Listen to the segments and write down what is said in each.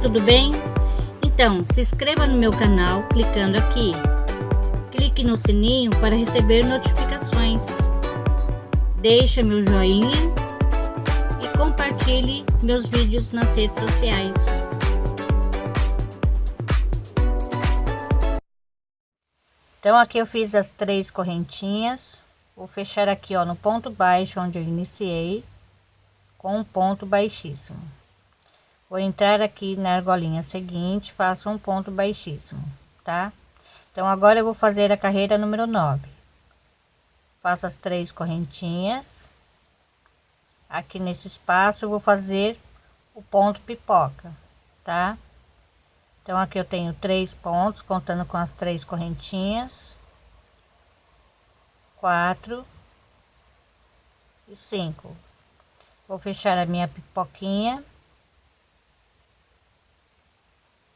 tudo bem? Então, se inscreva no meu canal clicando aqui. Clique no sininho para receber notificações. Deixe meu joinha e compartilhe meus vídeos nas redes sociais. Então aqui eu fiz as três correntinhas. Vou fechar aqui ó no ponto baixo onde eu iniciei com um ponto baixíssimo. Vou entrar aqui na argolinha seguinte, faço um ponto baixíssimo, tá? Então agora eu vou fazer a carreira número 9. Faço as três correntinhas. Aqui nesse espaço eu vou fazer o ponto pipoca, tá? Então aqui eu tenho três pontos, contando com as três correntinhas. Quatro e cinco. Vou fechar a minha pipoquinha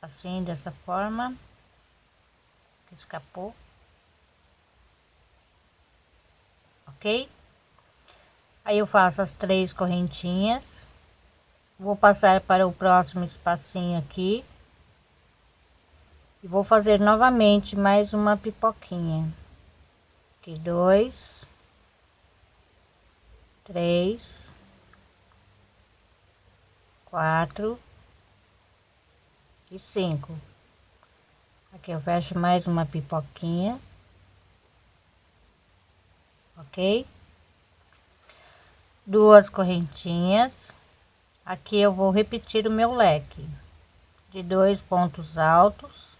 assim dessa forma. Que escapou. Ok? Aí eu faço as três correntinhas. Vou passar para o próximo espacinho aqui. E vou fazer novamente mais uma pipoquinha. Aqui dois. Três. Quatro e cinco. Aqui eu fecho mais uma pipoquinha. Ok? Duas correntinhas. Aqui eu vou repetir o meu leque de dois pontos altos,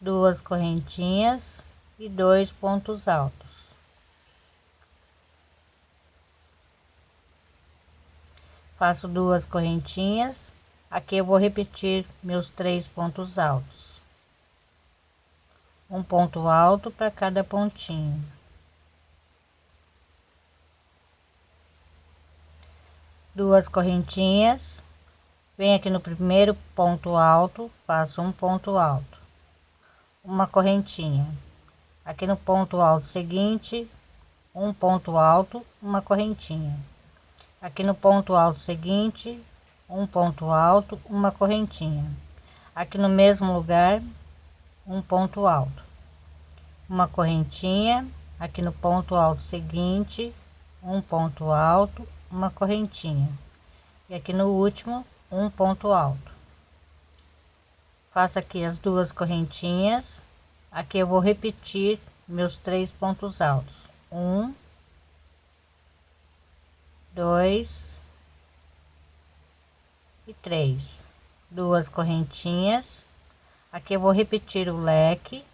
duas correntinhas e dois pontos altos. Faço duas correntinhas Aqui eu vou repetir meus três pontos altos. Um ponto alto para cada pontinho. Duas correntinhas. Vem aqui no primeiro ponto alto, faço um ponto alto. Uma correntinha. Aqui no ponto alto seguinte, um ponto alto, uma correntinha. Aqui no ponto alto seguinte, um ponto alto, uma correntinha. Aqui no mesmo lugar, um ponto alto, uma correntinha. Aqui no ponto alto seguinte, um ponto alto, uma correntinha. E aqui no último, um ponto alto. Faço aqui as duas correntinhas. Aqui eu vou repetir meus três pontos altos. Um, dois, e três. Duas correntinhas. Aqui eu vou repetir o leque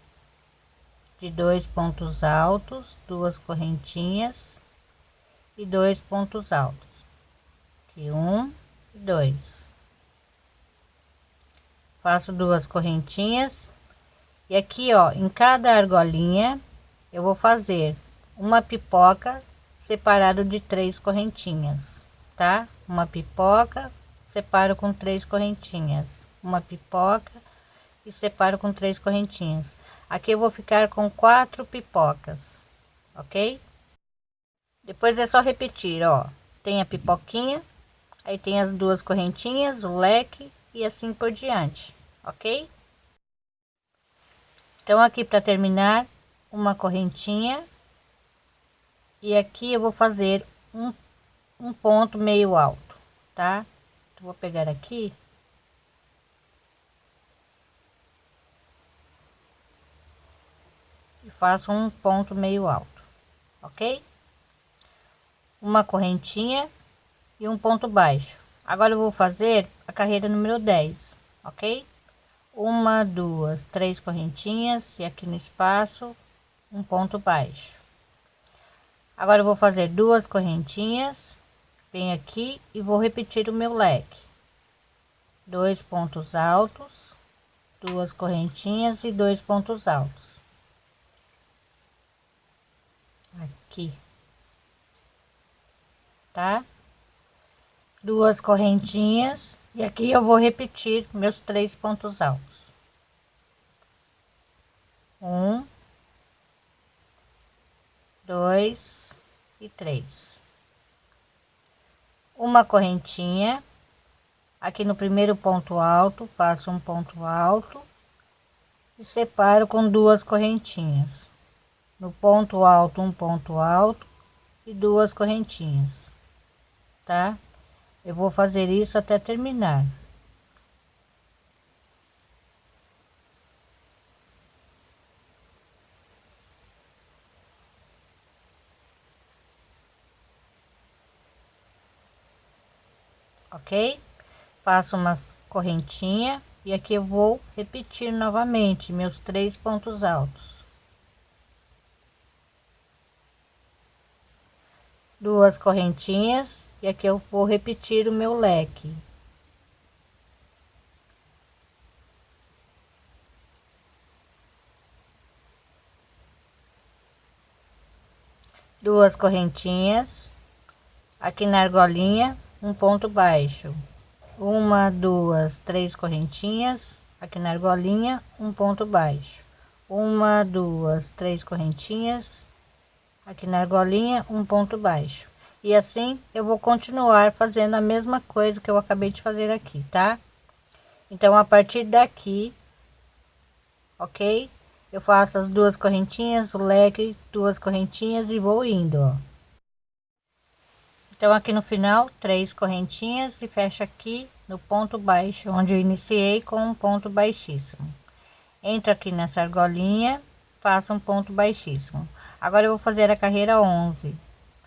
de dois pontos altos duas correntinhas e dois pontos altos. Aqui um e dois. Faço duas correntinhas. E aqui ó em cada argolinha eu vou fazer uma pipoca separado de três correntinhas tá? Uma pipoca separo com três correntinhas. Uma pipoca e separo com três correntinhas. Aqui eu vou ficar com quatro pipocas ok? Depois é só repetir ó. Tem a pipoquinha aí tem as duas correntinhas o leque e assim por diante ok? Então aqui para terminar uma correntinha. E aqui eu vou fazer um, um ponto meio alto tá vou pegar aqui. E faço um ponto meio alto ok? Uma correntinha e um ponto baixo. Agora eu vou fazer a carreira número 10 ok? Uma duas três correntinhas e aqui no espaço um ponto baixo. Agora eu vou fazer duas correntinhas venho aqui e vou repetir o meu leque. Dois pontos altos duas correntinhas e dois pontos altos. Aqui. Tá? Duas correntinhas e aqui eu vou repetir meus três pontos altos. Um dois e três uma correntinha aqui no primeiro ponto alto faço um ponto alto e separo com duas correntinhas. No ponto alto um ponto alto e duas correntinhas tá? Eu vou fazer isso até terminar ok? Faço umas correntinha e aqui eu vou repetir novamente meus três pontos altos. Duas correntinhas e aqui eu vou repetir o meu leque. Duas correntinhas aqui na argolinha um ponto baixo. Uma duas três correntinhas. Aqui na argolinha um ponto baixo. Uma duas três correntinhas. Aqui na argolinha um ponto baixo. E assim eu vou continuar fazendo a mesma coisa que eu acabei de fazer aqui tá? Então a partir daqui ok? Eu faço as duas correntinhas o leque duas correntinhas e vou indo ó então aqui no final três correntinhas e fecha aqui no ponto baixo onde eu iniciei com um ponto baixíssimo. Entro aqui nessa argolinha faço um ponto baixíssimo. Agora eu vou fazer a carreira 11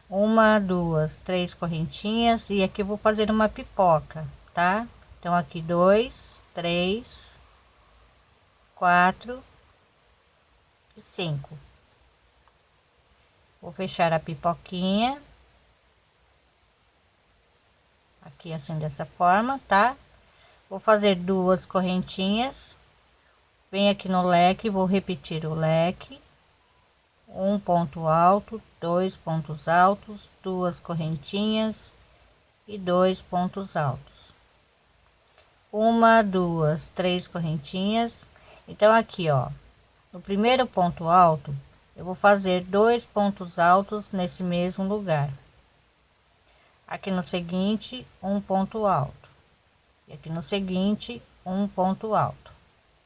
uma duas três correntinhas e aqui vou fazer uma pipoca tá? Então aqui dois três quatro e cinco. Vou fechar a pipoquinha aqui assim dessa forma tá? Vou fazer duas correntinhas. Vem aqui no leque vou repetir o leque. Um ponto alto dois pontos altos duas correntinhas e dois pontos altos. Uma duas três correntinhas. Então aqui ó no primeiro ponto alto eu vou fazer dois pontos altos nesse mesmo lugar aqui no seguinte um ponto alto. E aqui no seguinte um ponto alto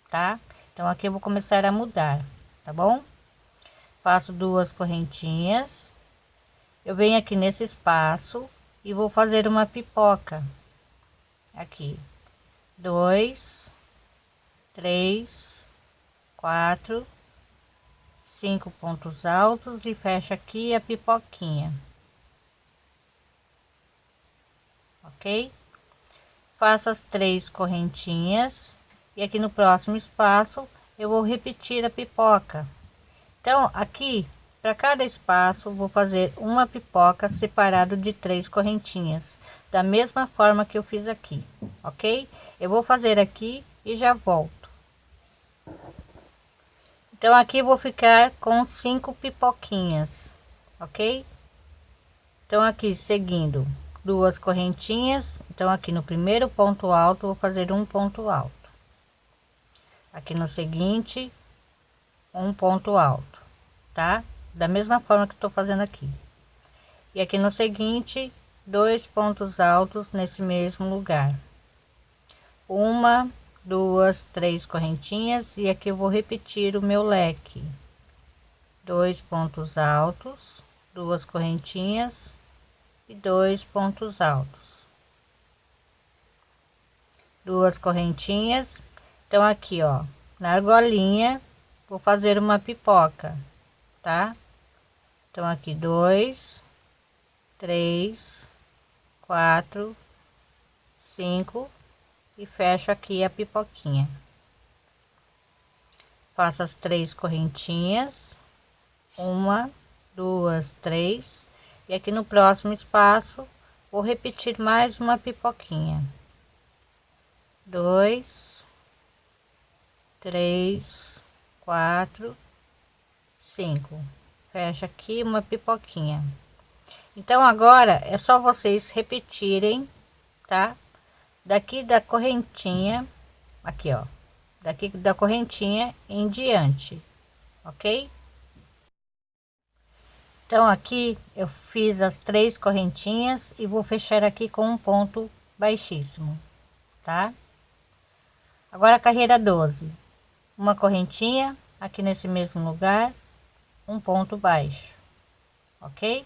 tá? Então aqui eu vou começar a mudar tá bom? Faço duas correntinhas. Eu venho aqui nesse espaço e vou fazer uma pipoca. Aqui. Dois três quatro cinco pontos altos e fecha aqui a pipoquinha ok? Faço as três correntinhas e aqui no próximo espaço eu vou repetir a pipoca. Então aqui para cada espaço vou fazer uma pipoca separado de três correntinhas da mesma forma que eu fiz aqui ok? Eu vou fazer aqui e já volto. Então aqui vou ficar com cinco pipoquinhas ok? Então aqui seguindo duas correntinhas. Então aqui no primeiro ponto alto vou fazer um ponto alto. Aqui no seguinte um ponto alto tá? Da mesma forma que estou fazendo aqui. E aqui no seguinte dois pontos altos nesse mesmo lugar. Uma duas três correntinhas. E aqui eu vou repetir o meu leque. Dois pontos altos duas correntinhas e dois pontos altos. Duas correntinhas. Então aqui ó na argolinha vou fazer uma pipoca tá? Então aqui dois três quatro cinco e fecho aqui a pipoquinha. Faço as três correntinhas. Uma duas três e aqui no próximo espaço vou repetir mais uma pipoquinha. Dois três quatro cinco. Fecha aqui uma pipoquinha. Então agora é só vocês repetirem tá? Daqui da correntinha aqui ó. Daqui da correntinha em diante ok então aqui eu fiz as três correntinhas e vou fechar aqui com um ponto baixíssimo tá? Agora carreira 12, uma correntinha aqui nesse mesmo lugar, um ponto baixo, ok?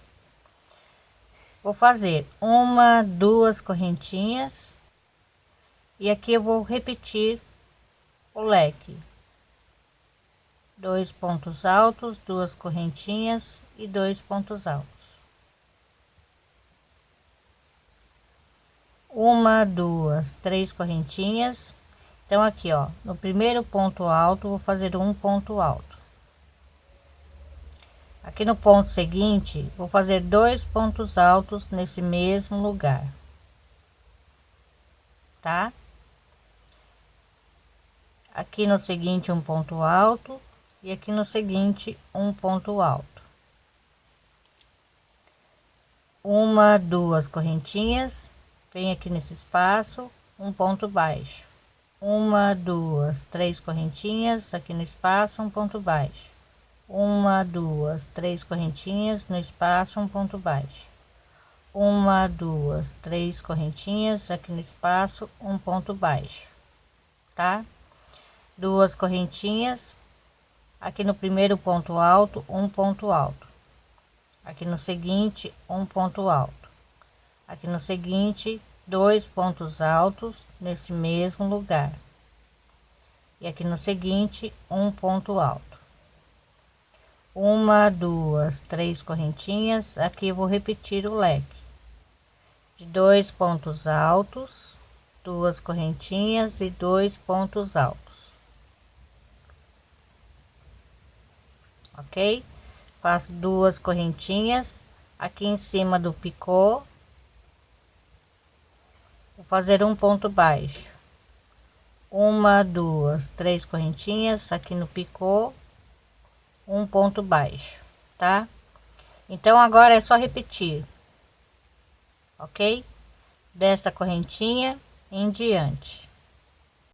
Vou fazer uma, duas correntinhas e aqui eu vou repetir o leque. Dois pontos altos, duas correntinhas e dois pontos altos. Uma, duas, três correntinhas. Então aqui ó no primeiro ponto alto vou fazer um ponto alto. Aqui no ponto seguinte vou fazer dois pontos altos nesse mesmo lugar. Tá? Aqui no seguinte um ponto alto e aqui no seguinte um ponto alto. Uma duas correntinhas vem aqui nesse espaço um ponto baixo. Uma duas três correntinhas aqui no espaço um ponto baixo. Uma duas três correntinhas no espaço um ponto baixo. Uma duas três correntinhas aqui no espaço um ponto baixo tá? Duas correntinhas aqui no primeiro ponto alto um ponto alto. Aqui no seguinte um ponto alto. Aqui no seguinte dois pontos altos nesse mesmo lugar. E aqui no seguinte um ponto alto. Uma duas três correntinhas. Aqui eu vou repetir o leque. De dois pontos altos duas correntinhas e dois pontos altos ok? Faço duas correntinhas aqui em cima do picô. Vou fazer um ponto baixo. Uma duas três correntinhas aqui no picô. Um ponto baixo tá? Então agora é só repetir ok? Desta correntinha em diante